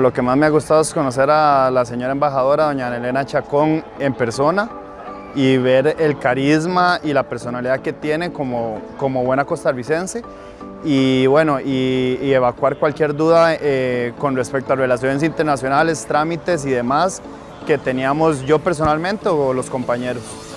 Lo que más me ha gustado es conocer a la señora embajadora, doña Elena Chacón, en persona y ver el carisma y la personalidad que tiene como, como buena costarricense y bueno, y, y evacuar cualquier duda eh, con respecto a relaciones internacionales, trámites y demás que teníamos yo personalmente o los compañeros.